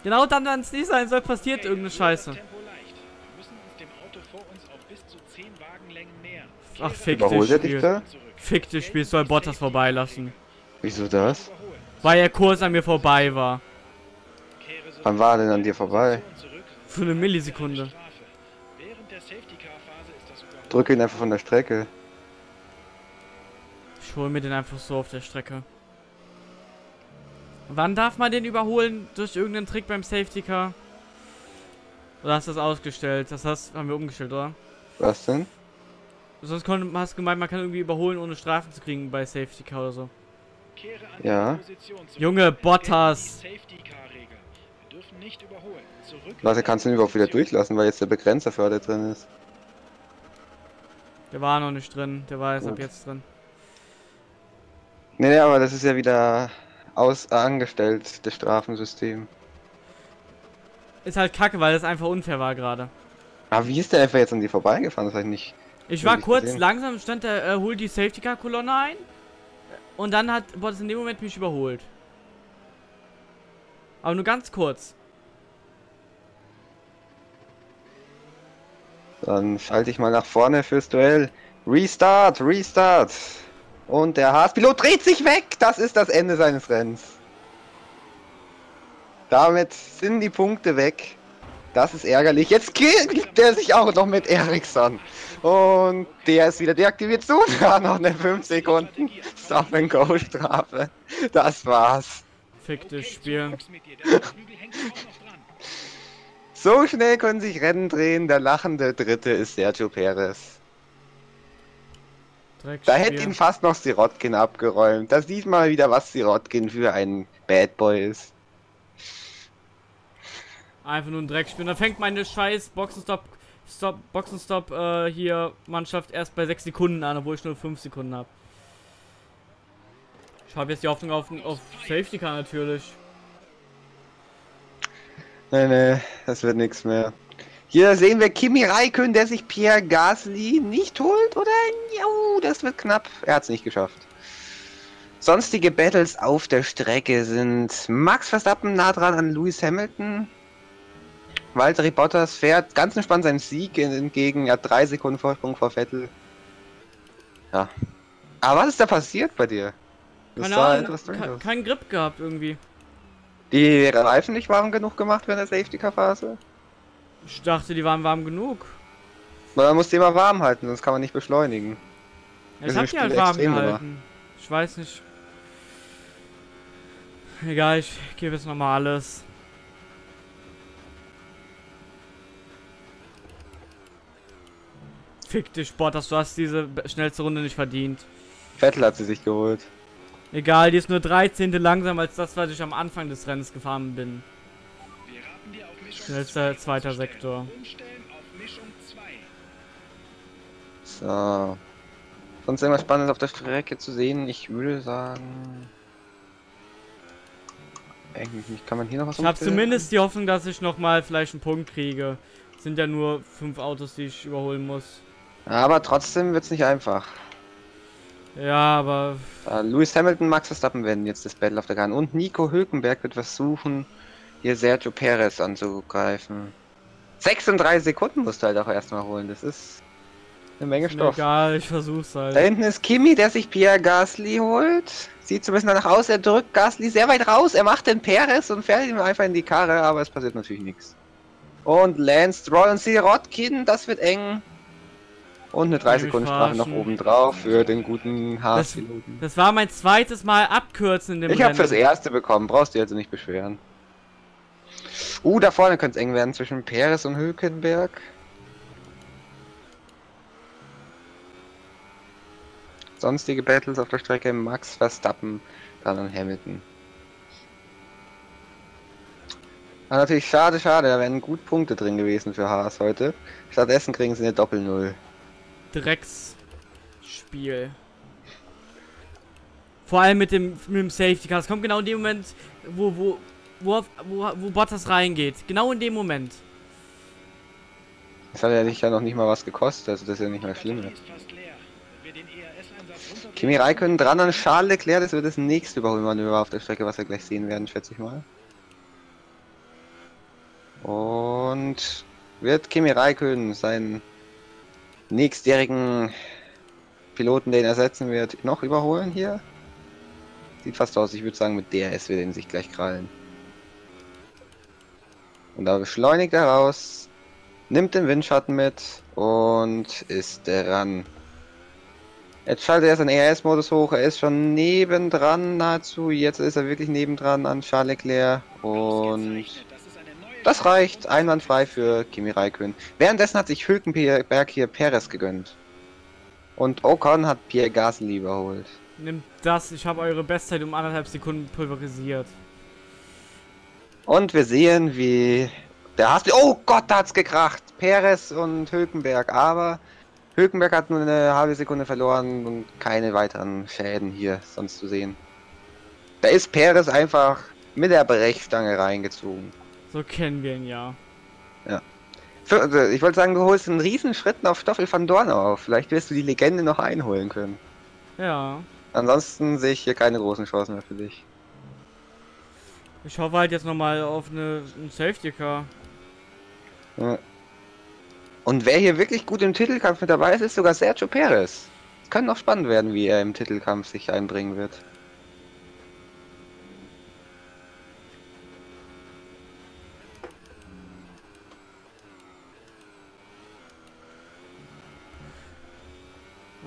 Genau dann, wenn es nicht sein soll, passiert Okay, irgendeine Scheiße. das Tempo leicht. Wir müssen uns dem Auto vor uns auf bis zu 10 Wagenlängen nähern. Ach, fick dich, dich Spiel. da? Fick dich, Spiel, soll Bottas vorbeilassen. Wieso das? Weil er kurz an mir vorbei war. Wann war er denn an dir vorbei? Für eine Millisekunde. Strafe. Während der Safety-Car-Phase ist das Überholen. Drück ihn einfach von der Strecke. Ich hole mir den einfach so auf der Strecke. Wann darf man den überholen? Durch irgendeinen Trick beim Safety Car? Oder hast du das ausgestellt? Das hast, haben wir umgestellt, oder? Was denn? Sonst kon- hast du gemeint, man kann irgendwie überholen, ohne Strafen zu kriegen bei Safety Car oder so. Ja. Junge, Bottas. Dürfen nicht überholen. Zurück Warte, in kannst du ihn überhaupt wieder durchlassen, weil jetzt der Begrenzer für alle drin ist. Der war noch nicht drin, der war erst ab jetzt drin. Nee, nee, aber das ist ja wieder aus äh, angestellt, das Strafensystem. ist halt kacke, weil das einfach unfair war gerade. Aber wie ist der einfach jetzt an die vorbeigefahren? Das habe ich nicht. Ich war kurz gesehen. langsam, stand der, äh, holt die Safety Car Kolonne ein. Und dann hat Bottas in dem Moment mich überholt. Aber nur ganz kurz. Dann schalte ich mal nach vorne fürs Duell. Restart, Restart. Und der Haas-Pilot dreht sich weg. Das ist das Ende seines Rennens. Damit sind die Punkte weg. Das ist ärgerlich. Jetzt killt er sich auch noch mit Ericsson. Und der ist wieder deaktiviert. So, [LAUGHS] da noch eine 5 Sekunden Stop-and-Go-Strafe. Das war's. Fick das Spiel. So schnell können sich Rennen drehen. Der lachende Dritte ist Sergio Perez. Da hätte ihn fast noch Sirotkin abgeräumt. Da sieht man wieder, was Sirotkin für ein Bad Boy ist. Einfach nur ein Dreckspiel. Und dann fängt meine scheiß Boxenstopp, Stop, Boxenstopp äh, hier Mannschaft erst bei 6 Sekunden an, obwohl ich nur 5 Sekunden habe. Ich habe jetzt die Hoffnung auf, auf Safety Car natürlich. Nee, nee, das wird nichts mehr. Hier sehen wir Kimi Raikön, der sich Pierre Gasly nicht holt, oder? Jo, das wird knapp. Er hat es nicht geschafft. Sonstige Battles auf der Strecke sind Max Verstappen nah dran an Lewis Hamilton. Valtteri Bottas fährt ganz entspannt seinen Sieg entgegen. Er hat drei Sekunden Vorsprung vor Vettel. Ja. Aber was ist da passiert bei dir? Das Keine Ahnung, etwas strange ke aus. kein Grip gehabt irgendwie. Die Reifen nicht warm genug gemacht während der Safety-Car-Phase? Ich dachte, die waren warm genug. Man muss die immer warm halten, sonst kann man nicht beschleunigen. Ja, Ich hab die halt warm gehalten. Ich weiß nicht. Egal, ich gebe jetzt nochmal alles. Fick dich, Bottas, du hast diese schnellste Runde nicht verdient. Vettel hat sie sich geholt. Egal, die ist nur 13. langsamer als das, was ich am Anfang des Rennens gefahren bin. 2 zweiter. Sektor. Umstellen auf Mischung 2. So. Sonst irgendwas Spannendes auf der Strecke zu sehen? Ich würde sagen. Eigentlich nicht. Kann man hier noch was Ich habe zumindest die Hoffnung, dass ich nochmal vielleicht einen Punkt kriege. Es sind ja nur fünf Autos, die ich überholen muss. Aber trotzdem wird's nicht einfach. Ja, aber Äh, Lewis Hamilton, Max Verstappen werden jetzt das Battle auf der Bahn. Und Nico Hülkenberg wird versuchen, hier Sergio Perez anzugreifen. 36 Sekunden musst du halt auch erstmal holen. Das ist eine Menge Stoff. egal, ich versuch's Da halt. hinten ist Kimi, der sich Pierre Gasly holt. Sieht so ein bisschen danach aus, er drückt Gasly sehr weit raus. Er macht den Perez und fährt ihm einfach in die Karre, aber es passiert natürlich nichts. Und Lance Stroll und Sirotkin, das wird eng. Und eine 3 mich Sekunden Strafe noch oben drauf für den guten Das, Haas-Piloten. das war mein zweites Mal abkürzen in dem Ich habe fürs erste bekommen, brauchst du also nicht beschweren. Uh, da vorne könnte es eng werden zwischen Perez und Hülkenberg. Sonstige Battles auf der Strecke Max Verstappen, dann an Hamilton. Aber natürlich schade, schade, da wären gut Punkte drin gewesen für Haas heute. Stattdessen kriegen sie eine Doppel-Null. Drecksspiel. Vor allem mit dem, mit dem Safety Car. Es kommt genau in dem Moment, wo, wo, wo, auf- wo, wo Bottas reingeht. Genau in dem Moment. Das hat ja nicht, ja noch nicht mal was gekostet, also das ist ja nicht mal schlimm. Runter- Kimi Räikkönen dran an Charles Leclerc, das wird das nächste Überholmanöver auf der Strecke, was wir gleich sehen werden, schätze ich mal. Und wird Kimi Räikkönen seinen nächstjährigen Piloten, den er ersetzen wird, noch überholen hier? Sieht fast aus, ich würde sagen, mit DRS wird er sich gleich krallen. Und da beschleunigt er raus, nimmt den Windschatten mit und ist dran. Jetzt schaltet er seinen ERS-Modus hoch, er ist schon nebendran nahezu, jetzt ist er wirklich nebendran an Charles Leclerc und Das reicht einwandfrei für Kimi Räikkönen. Währenddessen hat sich Hülkenberg hier Perez gegönnt. Und Ocon hat Pierre Gasly überholt. Nimmt das, ich habe eure Bestzeit um anderthalb Sekunden pulverisiert. Und wir sehen, wie der Haas... Oh Gott, da hat's gekracht! Perez und Hülkenberg, aber Hülkenberg hat nur eine halbe Sekunde verloren und keine weiteren Schäden hier sonst zu sehen. Da ist Perez einfach mit der Brechstange reingezogen. So kennen wir ihn ja. Für, also, ich wollte sagen, du holst einen riesen Schritt auf Stoffel van Dorn auf. Vielleicht wirst du die Legende noch einholen können. Ja. Ansonsten sehe ich hier keine großen Chancen mehr für dich. Ich hoffe halt jetzt nochmal auf eine, ein Safety Car. Ja. Und wer hier wirklich gut im Titelkampf mit dabei ist, ist sogar Sergio Perez. Es kann noch spannend werden, wie er im Titelkampf sich einbringen wird.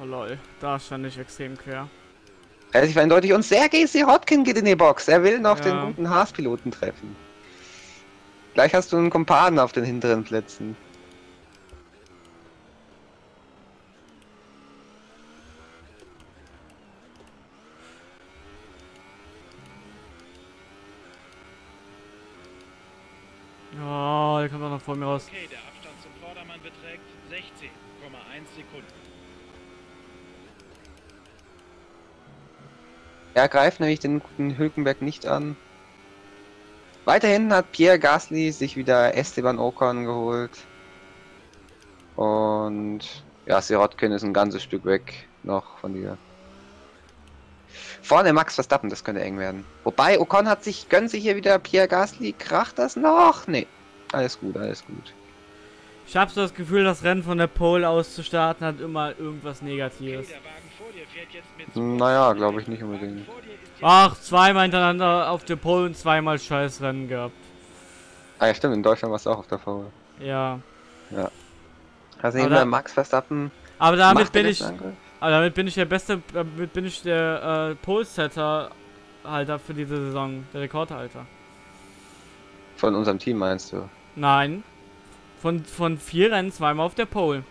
Lol, da stand ich extrem quer. Relativ eindeutig. Und Sergei Sirotkin geht in die Box. Er will noch Ja. den guten Haas-Piloten treffen. Gleich hast du einen Kumpanen auf den hinteren Plätzen. Oh, der kommt auch noch vor mir raus. Okay, der Abstand zum Vordermann beträgt 16,1 Sekunden. Er greift nämlich den guten Hülkenberg nicht an. Weiterhin hat Pierre Gasly sich wieder Esteban Ocon geholt. Und ja, Sirotkin ist ein ganzes Stück weg noch von dir. Vorne Max Verstappen, das könnte eng werden. Wobei Ocon hat sich, gönnt sich hier wieder Pierre Gasly. Kracht das noch? Nee. Alles gut, alles gut. Ich habe so das Gefühl, das Rennen von der Pole aus zu starten hat immer irgendwas Okay, Negatives. der Naja, glaube ich nicht unbedingt. Ach, zweimal hintereinander auf der Pole und zweimal scheiß Rennen gehabt. Ah ja, stimmt, in Deutschland warst du auch auf der Foul. Ja. Also Aber eben da- der Max Verstappen. Aber damit bin ich, aber damit bin ich der beste, damit bin ich der äh, Pole-Setter Halter für diese Saison, der Rekordhalter. Von unserem Team meinst du? Nein. Von, von vier Rennen zweimal auf der Pole.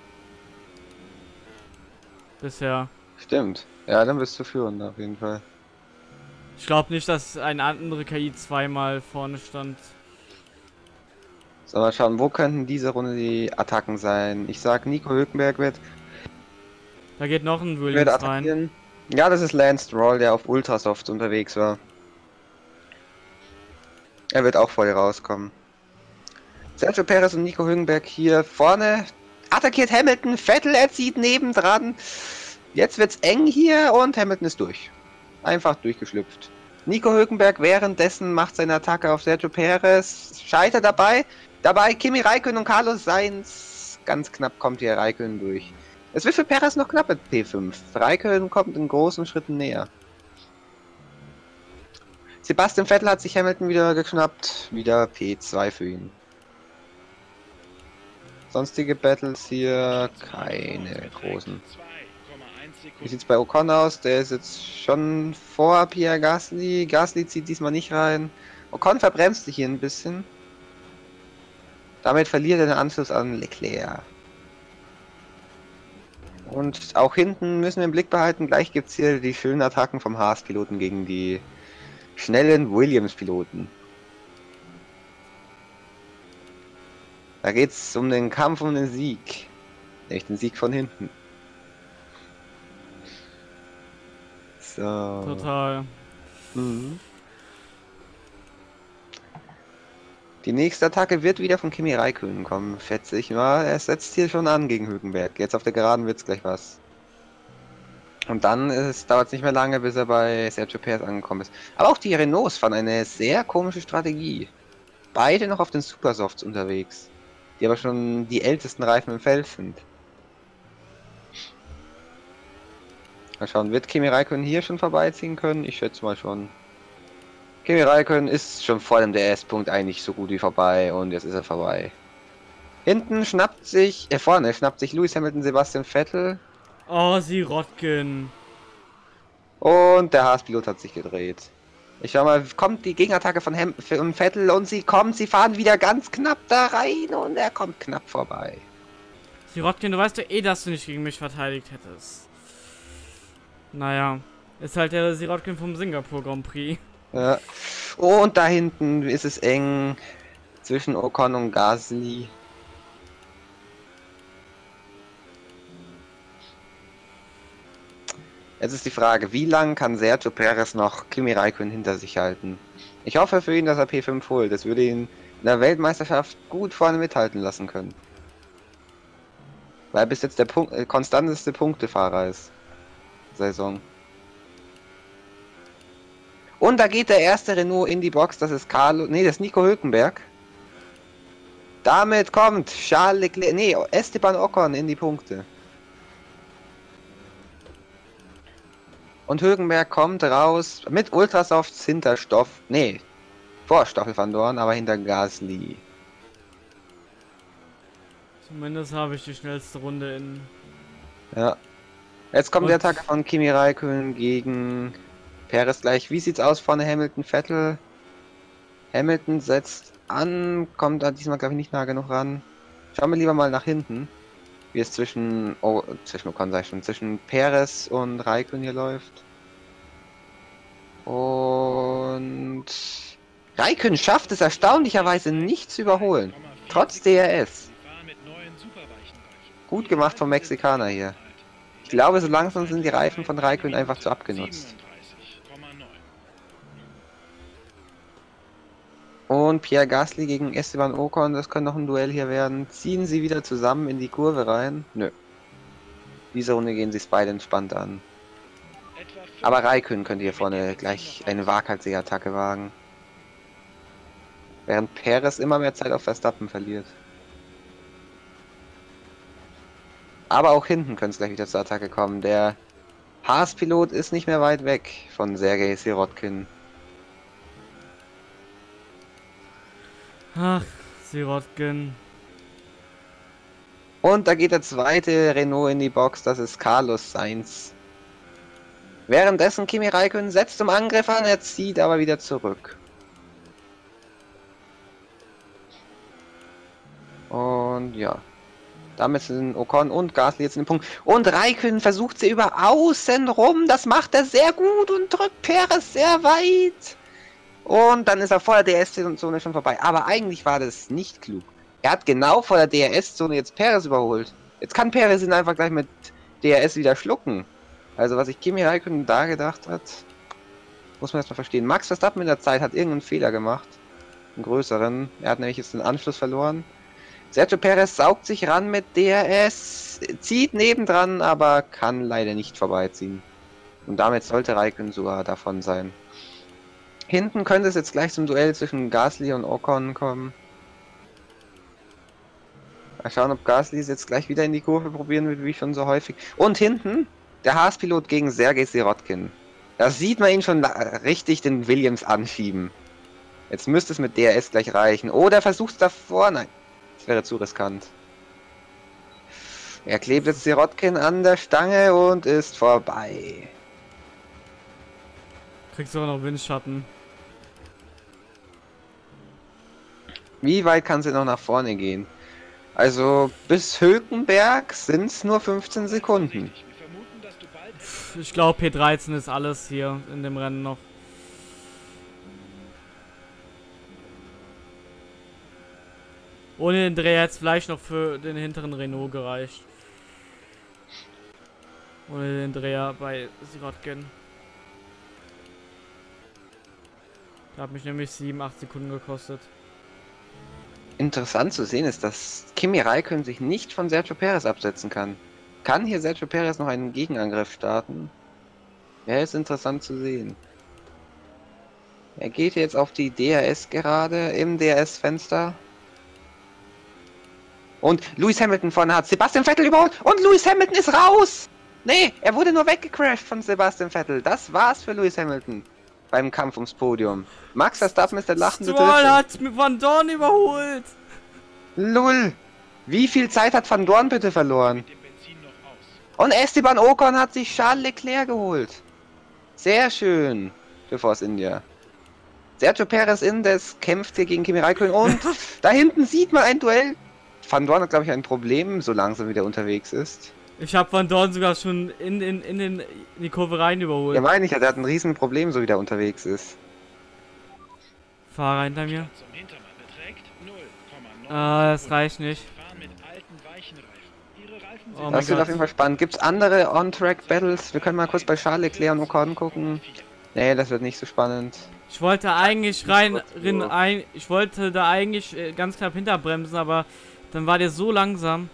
Bisher. Stimmt. Ja, dann bist du führend auf jeden Fall. Ich glaube nicht, dass eine andere KI zweimal vorne stand. So, mal schauen, wo könnten diese Runde die Attacken sein? Ich sag, Nico Hülkenberg wird, Da geht noch ein Williams rein. Ja, das ist Lance Stroll, der auf Ultrasoft unterwegs war. Er wird auch voll rauskommen. Sergio Perez und Nico Hülkenberg hier vorne. Attackiert Hamilton. Vettel erzieht nebendran. Jetzt wird's eng hier und Hamilton ist durch. Einfach durchgeschlüpft. Nico Hülkenberg währenddessen macht seine Attacke auf Sergio Perez. Scheitert dabei. Dabei Kimi Räikkönen und Carlos Sainz. Ganz knapp kommt hier Räikkönen durch. Es wird für Perez noch knapp mit P5. Räikkönen kommt in großen Schritten näher. Sebastian Vettel hat sich Hamilton wieder geschnappt. Wieder P2 für ihn. Sonstige Battles hier keine großen. 2,1 Wie sieht's bei Ocon aus? Der ist jetzt schon vor Pierre Gasly. Gasly zieht diesmal nicht rein. Ocon verbremst sich hier ein bisschen. Damit verliert er den Anschluss an Leclerc. Und auch hinten müssen wir im Blick behalten, gleich gibt's hier die schönen Attacken vom Haas-Piloten gegen die schnellen Williams-Piloten. Da geht's um den Kampf um den Sieg. Nämlich den Sieg von hinten. So. Total. Mhm. Die nächste Attacke wird wieder von Kimi Räikkönen kommen, schätze ich mal. Er setzt hier schon an gegen Hülkenberg. Jetzt auf der Geraden wird's gleich was. Und dann dauert es nicht mehr lange, bis er bei Sergio Perez angekommen ist. Aber auch die Renaults fahren eine sehr komische Strategie. Beide noch auf den Supersofts unterwegs. Die aber schon die ältesten Reifen im Feld sind. Mal schauen, wird Kimi Räikkönen hier schon vorbeiziehen können? Ich schätze mal schon. Kimi Räikkönen ist schon vor dem DS-Punkt eigentlich so gut wie vorbei und jetzt ist er vorbei. Hinten schnappt sich, äh vorne schnappt sich Lewis Hamilton Sebastian Vettel Oh, sie Rotkin. und der Haas-Pilot hat sich gedreht. Ich schau mal, kommt die Gegenattacke von Ham von Vettel und sie kommt, sie fahren wieder ganz knapp da rein und er kommt knapp vorbei. Sie Rotkin, du weißt doch eh, dass du nicht gegen mich verteidigt hättest. Naja. Ist halt der Sirotkin vom Singapur Grand Prix. Ja. Und da hinten ist es eng zwischen Ocon und Gasly. Jetzt ist die Frage, wie lang kann Sergio Perez noch Kimi Räikkönen hinter sich halten? Ich hoffe für ihn, dass er P5 holt. Das würde ihn in der Weltmeisterschaft gut vorne mithalten lassen können. Weil er bis jetzt der Punkt, äh, konstanteste Punktefahrer ist. Saison. Und da geht der erste Renault in die Box, das ist Carlo, nee, das ist Nico Hülkenberg. Damit kommt Charles Leclerc, nee, Esteban Ocon in die Punkte. Und Hülkenberg kommt raus mit Ultrasofts hinter Stoff, nee, vor Stoffel van Dorn, aber hinter Gasly. Zumindest habe ich die schnellste Runde in. Ja. Jetzt kommt Und- die Attacke von Kimi Räikkönen gegen Perez gleich. Wie sieht's aus vorne Hamilton, Vettel? Hamilton setzt an, kommt da diesmal glaube ich nicht nah genug ran. Schauen wir lieber mal nach hinten, wie es zwischen, oh, zwischen Ocon sag ich schon, zwischen Perez und Raikkonen hier läuft. Und Raikkonen schafft es erstaunlicherweise nicht zu überholen, trotz DRS. Gut gemacht vom Mexikaner hier. Ich glaube, so langsam sind die Reifen von Raikkonen einfach zu abgenutzt. 37,9. Und Pierre Gasly gegen Esteban Ocon, das könnte noch ein Duell hier werden. Ziehen sie wieder zusammen in die Kurve rein? Nö. Diese Runde gehen sie es beide entspannt an. Aber Raikkonen könnte hier vorne gleich eine Waghalsiger-Attacke wagen. Während Perez immer mehr Zeit auf Verstappen verliert. Aber auch hinten könnte es gleich wieder zur Attacke kommen. Der Haas-Pilot ist nicht mehr weit weg von Sergei Sirotkin. Ach, Sirotkin. Und da geht der zweite Renault in die Box, das ist Carlos Sainz. Währenddessen Kimi Räikkönen setzt zum Angriff an, er zieht aber wieder zurück. Und ja. Damit sind Ocon und Gasly jetzt in den Punkt. Und Raikkonen versucht sie über außen rum. Das macht er sehr gut und drückt Perez sehr weit. Und dann ist er vor der DRS-Zone schon vorbei. Aber eigentlich war das nicht klug. Er hat genau vor der DRS-Zone jetzt Perez überholt. Jetzt kann Perez ihn einfach gleich mit DRS wieder schlucken. Also was sich Kimi Räikkönen da gedacht hat, muss man erstmal verstehen. Max Verstappen in der Zeit hat irgendeinen Fehler gemacht. Einen größeren. Er hat nämlich jetzt den Anschluss verloren. Sergio Perez saugt sich ran mit DRS, zieht nebendran, aber kann leider nicht vorbeiziehen. Und damit sollte Raikkonen sogar davon sein. Hinten könnte es jetzt gleich zum Duell zwischen Gasly und Ocon kommen. Mal schauen, ob Gasly es jetzt gleich wieder in die Kurve probieren wird, wie schon so häufig. Und hinten der Haas-Pilot gegen Sergei Sirotkin. Da sieht man ihn schon richtig den Williams anschieben. Jetzt müsste es mit DRS gleich reichen. Oder versucht es davor. Nein, wäre zu riskant. Er klebt jetzt Sirotkin an der Stange und ist vorbei. Kriegst sogar noch Windschatten. Wie weit kann sie noch nach vorne gehen? Also bis Hülkenberg sind es nur 15 Sekunden. Du Ich glaube, P13 ist alles hier in dem Rennen noch. Ohne den Dreh hätte es vielleicht noch für den hinteren Renault gereicht. Ohne den Dreher bei Sirotkin. Der hat mich nämlich 7, 8 Sekunden gekostet. Interessant zu sehen ist, dass Kimi Räikkönen sich nicht von Sergio Perez absetzen kann. Kann hier Sergio Perez noch einen Gegenangriff starten? Ja, ist interessant zu sehen. Er geht jetzt auf die DRS gerade im DRS-Fenster. Und Lewis Hamilton vorne hat Sebastian Vettel überholt und Lewis Hamilton ist raus! Nee, er wurde nur weggecrashed von Sebastian Vettel. Das war's für Lewis Hamilton beim Kampf ums Podium. Max Verstappen ist der lachende Stroll hat Van Dorn überholt! Lull! Wie viel Zeit hat Van Dorn bitte verloren? Und Esteban Ocon hat sich Charles Leclerc geholt. Sehr schön für Force India. Sergio Perez Indes kämpft hier gegen Kimi Räikkönen und [LAUGHS] da hinten sieht man ein Duell. Van Dorn hat glaube ich ein Problem, so langsam wieder unterwegs ist. Ich habe Van Dorn sogar schon in, in, in, den, in die Kurve rein überholt. Ja meine ich, ja, der hat ein riesen Problem, so wie der unterwegs ist. Fahrer hinter mir. Zum Hintermann beträgt 0,9 Ah, das reicht nicht. Oh Das wird auf jeden Fall spannend. Gibt es andere On-Track-Battles? Wir können mal kurz bei Charles Leclerc und Ocon gucken. Nee, das wird nicht so spannend. Ich wollte eigentlich rein, rein ein, ich wollte da eigentlich äh, ganz knapp hinterbremsen, aber dann war der so langsam.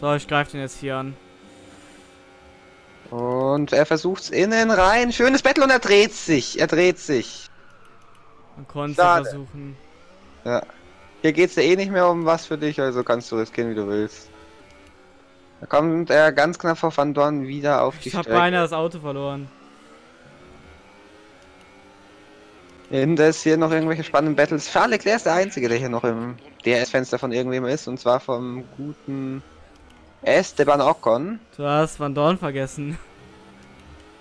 So, ich greife den jetzt hier an. Und er versucht's innen rein. Schönes Battle und er dreht sich. Er dreht sich. Man konnte versuchen. Ja. Hier geht's ja eh nicht mehr um was für dich, also kannst du riskieren, wie du willst. Da kommt er ganz knapp vor Van Dorn wieder auf die Ich habe Strecke. beinahe das Auto verloren. Hinter ist hier noch irgendwelche spannenden Battles. Charles Leclerc ist der Einzige, der hier noch im DRS-Fenster von irgendwem ist. Und zwar vom guten Esteban Ocon. Du hast Van Dorn vergessen.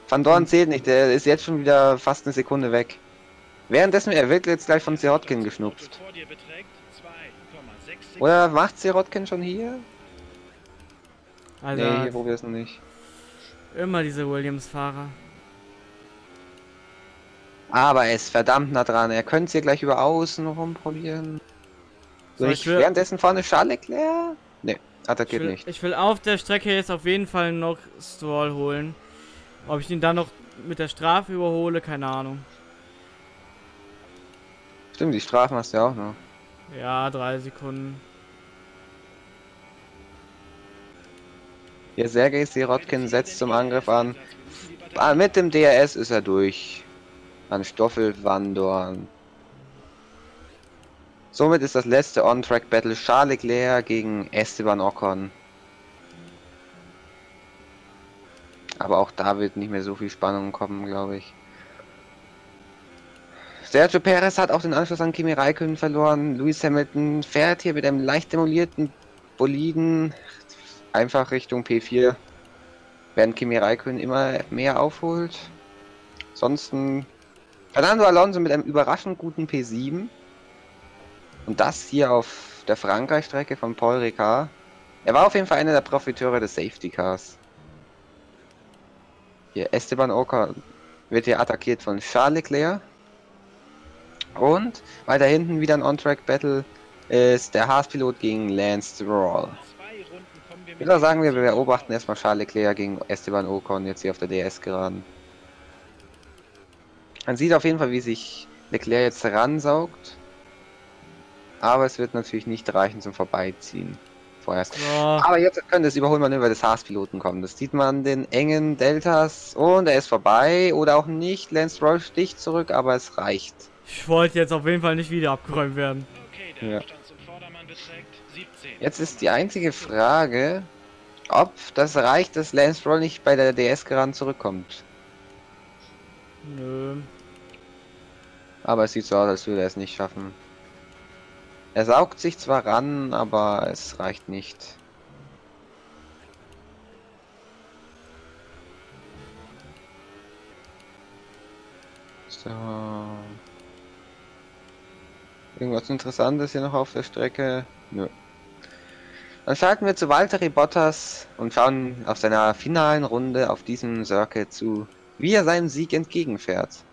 Van Dorn zählt nicht, der ist jetzt schon wieder fast eine Sekunde weg. Währenddessen, er wird jetzt gleich von Sirotkin geschnupft. vor dir beträgt 2,6 Sekunden. Oder macht Sirotkin schon hier? Also Nee, hier probier es noch nicht. immer diese Williams-Fahrer. Aber er ist verdammt nah dran. Er könnte es hier gleich über außen rum probieren. So, ich ich will- währenddessen vorne Charles Leclerc? Nee, Ich attackiert will, nicht. ich will auf der Strecke jetzt auf jeden Fall noch Stroll holen. Ob ich ihn dann noch mit der Strafe überhole, keine Ahnung. Stimmt, die Strafen hast du ja auch noch. Ja, drei Sekunden. Hier Sergei Sirotkin setzt zum Angriff an. Ah, mit dem DRS ist er durch. An Stoffel Van. Somit ist das letzte On-Track-Battle Charles Leclerc gegen Esteban Ocon. Aber auch da wird nicht mehr so viel Spannung kommen, glaube ich. Sergio Perez hat auch den Anschluss an Kimi Räikkönen verloren. Lewis Hamilton fährt hier mit einem leicht demolierten Boliden einfach Richtung P4. Während Kimi Räikkönen immer mehr aufholt. Ansonsten Fernando Alonso mit einem überraschend guten P7. Und das hier auf der Frankreich-Strecke von Paul Ricard. Er war auf jeden Fall einer der Profiteure des Safety Cars. Hier Esteban Ocon wird hier attackiert von Charles Leclerc. Und weiter hinten wieder ein On-Track-Battle ist der Haas-Pilot gegen Lance Stroll. Ich würde sagen, wir beobachten erstmal Charles Leclerc gegen Esteban Ocon jetzt hier auf der DS geraden. Man sieht auf jeden Fall, wie sich Leclerc jetzt ransaugt. Aber es wird natürlich nicht reichen zum Vorbeiziehen. Vorerst. So, Aber jetzt könnte das Überholmanöver des Haas-Piloten kommen. Das sieht man an den engen Deltas. Und er ist vorbei. Oder auch nicht. Lance Stroll sticht zurück, aber es reicht. ich wollte jetzt auf jeden Fall nicht wieder abgeräumt werden. Okay, der Ja. Abstand zum Vordermann beträgt 17. Jetzt ist die einzige Frage, ob das reicht, dass Lance Stroll nicht bei der DS geraden zurückkommt. Nö. Aber es sieht so aus, als würde er es nicht schaffen. Er saugt sich zwar ran, aber es reicht nicht. So. Irgendwas Interessantes hier noch auf der Strecke? Nö. Dann schalten wir zu Valtteri Bottas und schauen auf seiner finalen Runde auf diesem Circuit zu, wie er seinem Sieg entgegenfährt.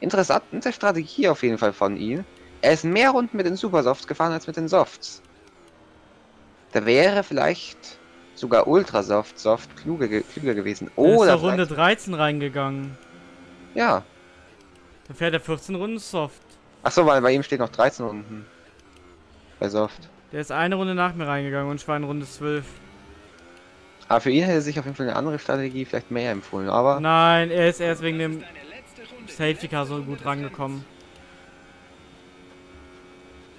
Interessante Strategie auf jeden Fall von ihm. Er ist mehr Runden mit den Supersofts gefahren als mit den Softs. Da wäre vielleicht sogar Ultrasoft Soft kluger, ge klüger gewesen. Er ist Oder Runde vielleicht- 13 reingegangen. ja. Da fährt er 14 Runden Soft. Achso, weil bei ihm steht noch 13 Runden. Bei Soft. Der ist eine Runde nach mir reingegangen und ich war in Runde 12. Aber für ihn hätte sich auf jeden Fall eine andere Strategie vielleicht mehr empfohlen. Aber Nein, er ist erst wegen dem. Safety Car so gut rangekommen.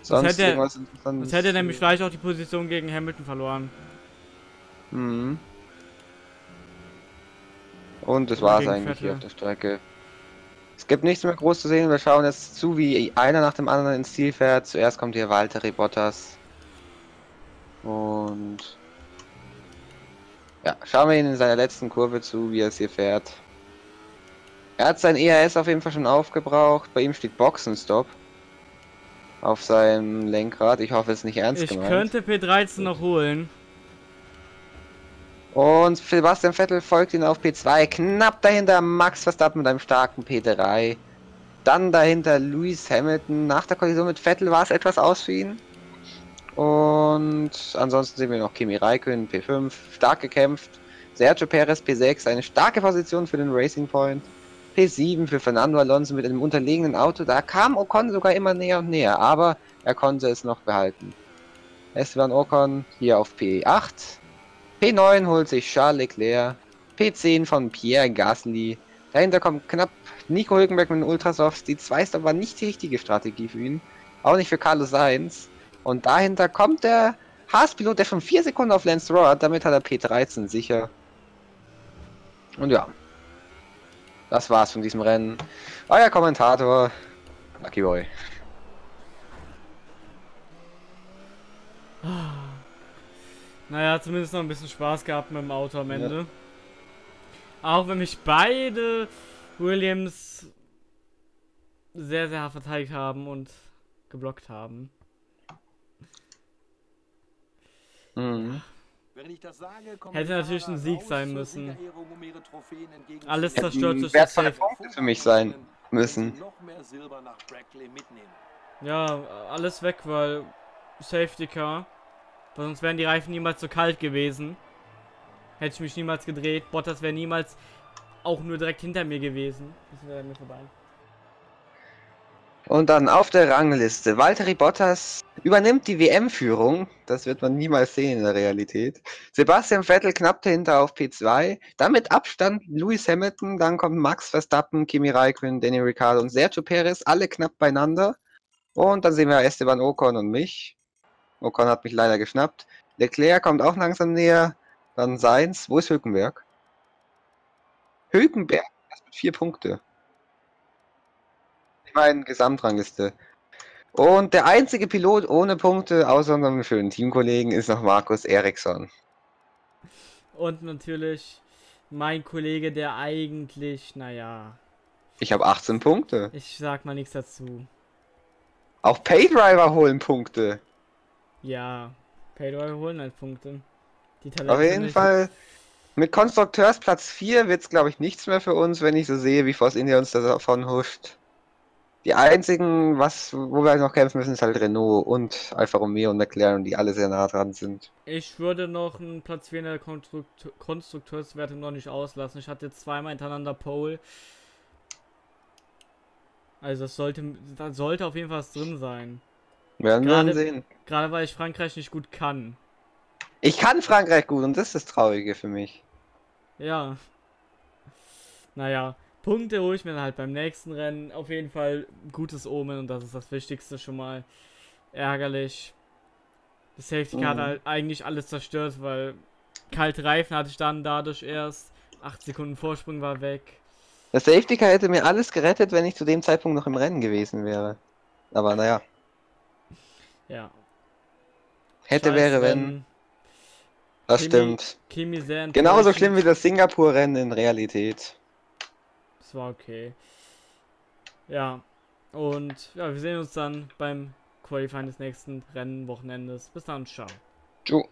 sonst hätte. Sonst hätte er nämlich vielleicht auch die Position gegen Hamilton verloren. Mhm. Und das war's gegen eigentlich hier auf der Strecke. Es gibt nichts mehr groß zu sehen. Wir schauen jetzt zu, wie einer nach dem anderen ins Ziel fährt. Zuerst kommt hier Valtteri Bottas. Und ja, schauen wir ihn in seiner letzten Kurve zu, wie er es hier fährt. Er hat sein ERS auf jeden Fall schon aufgebraucht. Bei ihm steht Boxenstopp auf seinem Lenkrad. Ich hoffe, es ist nicht ernst Ich gemeint. könnte P13 noch holen. Und Sebastian Vettel folgt ihn auf P2. Knapp dahinter Max Verstappen mit einem starken P3. Dann dahinter Lewis Hamilton. Nach der Kollision mit Vettel war es etwas aus für ihn. Und ansonsten sehen wir noch Kimi Räikkönen P5. Stark gekämpft. Sergio Perez P6. Eine starke Position für den Racing Point. P7 für Fernando Alonso mit einem unterlegenen Auto. Da kam Ocon sogar immer näher und näher, aber er konnte es noch behalten. Esteban Ocon hier auf P8. P9 holt sich Charles Leclerc. P10 von Pierre Gasly. Dahinter kommt knapp Nico Hülkenberg mit den Ultrasofts. Die 2 war nicht die richtige Strategie für ihn. Auch nicht für Carlos Sainz. Und dahinter kommt der Haas-Pilot, der schon 4 Sekunden auf Lance Stroll hat. Damit hat er P13 sicher. Und ja. Das war's von diesem Rennen. Euer Kommentator, Lucky Boy. Naja, zumindest noch ein bisschen Spaß gehabt mit dem Auto am Ende. Auch wenn mich beide Williams sehr, sehr hart verteidigt haben und geblockt haben. Mhm. Hätte natürlich ein Sieg sein müssen. um Alles zerstört durch das Safe. Punkte für mich sein müssen. Ja, alles weg, weil Safety Car. Weil sonst wären die Reifen niemals so kalt gewesen. Hätte ich mich niemals gedreht. Bottas wäre niemals auch nur direkt hinter mir gewesen. Das wäre an mir vorbei. Und dann auf der Rangliste. Valtteri Bottas übernimmt die WM-Führung. Das wird man niemals sehen in der Realität. Sebastian Vettel knapp dahinter auf P2. Dann mit Abstand Lewis Hamilton. Dann kommt Max Verstappen, Kimi Raikkonen, Danny Ricciardo und Sergio Perez. Alle knapp beieinander. Und dann sehen wir Esteban Ocon und mich. Ocon hat mich leider geschnappt. Leclerc kommt auch langsam näher. Dann Sainz. Wo ist Hülkenberg? Hülkenberg. Das mit vier Punkte. Ich meine Gesamtrangliste. Und der einzige Pilot ohne Punkte, außer unserem schönen Teamkollegen, ist noch Markus Eriksson. Und natürlich mein Kollege, der eigentlich, naja, Ich habe 18 Punkte. ich sag mal nichts dazu. Auch Paydriver holen Punkte. Ja, Paydriver holen halt Punkte. Auf jeden Fall. Mit Konstrukteursplatz 4 wird es, glaube ich, nichts mehr für uns, wenn ich so sehe, wie Force India uns davon huscht. Die einzigen, was, wo wir noch kämpfen müssen, ist halt Renault und Alfa Romeo und McLaren, die alle sehr nah dran sind. Ich würde noch einen Platz 4 in der Konstrukt Konstrukteurswertung noch nicht auslassen. Ich hatte zweimal hintereinander Pole. Also das sollte, da sollte auf jeden Fall was drin sein. Werden wir dann sehen. Gerade weil ich Frankreich nicht gut kann. Ich kann Frankreich gut und das ist das Traurige für mich. Ja. Naja, Punkte hole ich mir dann halt beim nächsten Rennen. Auf jeden Fall gutes Omen und das ist das Wichtigste schon mal. Ärgerlich. Das Safety Car hat Mhm. halt eigentlich alles zerstört, weil kalte Reifen hatte ich dann dadurch erst. 8 Sekunden Vorsprung war weg. Das Safety Car hätte mir alles gerettet, wenn ich zu dem Zeitpunkt noch im Rennen gewesen wäre. Aber naja, Ja. hätte, Scheiß wäre, wenn. Rennen. Das Kimi- stimmt. Kimi Genauso schlimm wie das Singapur-Rennen in Realität. Das war okay. Ja. Und ja, wir sehen uns dann beim Qualifying des nächsten Rennenwochenendes. Bis dann, ciao. Tschu.